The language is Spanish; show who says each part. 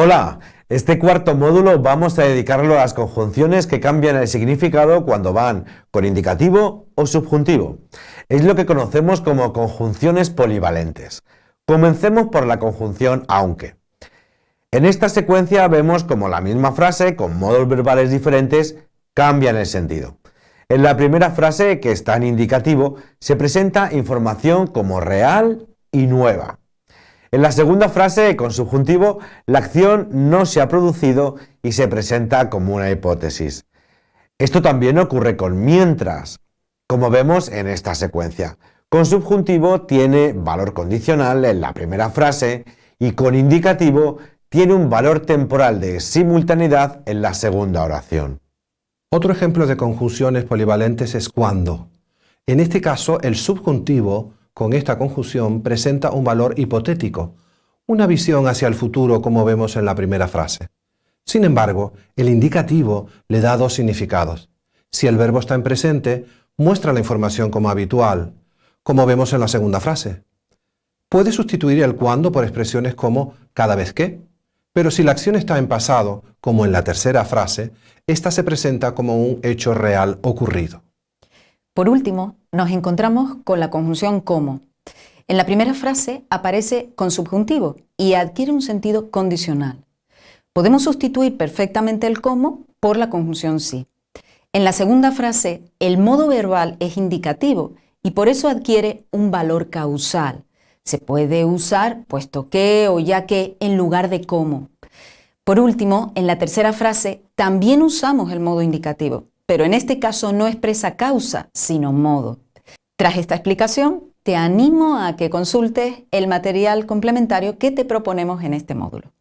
Speaker 1: Hola, este cuarto módulo vamos a dedicarlo a las conjunciones que cambian el significado cuando van con indicativo o subjuntivo. Es lo que conocemos como conjunciones polivalentes. Comencemos por la conjunción aunque. En esta secuencia vemos como la misma frase, con modos verbales diferentes, cambian el sentido. En la primera frase, que está en indicativo, se presenta información como real y nueva. En la segunda frase, con subjuntivo, la acción no se ha producido y se presenta como una hipótesis. Esto también ocurre con mientras, como vemos en esta secuencia. Con subjuntivo tiene valor condicional en la primera frase y con indicativo tiene un valor temporal de simultaneidad en la segunda oración.
Speaker 2: Otro ejemplo de conjunciones polivalentes es cuando. En este caso, el subjuntivo con esta conjunción presenta un valor hipotético, una visión hacia el futuro como vemos en la primera frase. Sin embargo, el indicativo le da dos significados. Si el verbo está en presente, muestra la información como habitual, como vemos en la segunda frase. Puede sustituir el cuando por expresiones como cada vez que, pero si la acción está en pasado, como en la tercera frase, esta se presenta como un hecho real ocurrido.
Speaker 3: Por último, nos encontramos con la conjunción como. En la primera frase aparece con subjuntivo y adquiere un sentido condicional. Podemos sustituir perfectamente el como por la conjunción sí. En la segunda frase, el modo verbal es indicativo y por eso adquiere un valor causal. Se puede usar puesto que o ya que en lugar de como. Por último, en la tercera frase también usamos el modo indicativo pero en este caso no expresa causa, sino modo. Tras esta explicación, te animo a que consultes el material complementario que te proponemos en este módulo.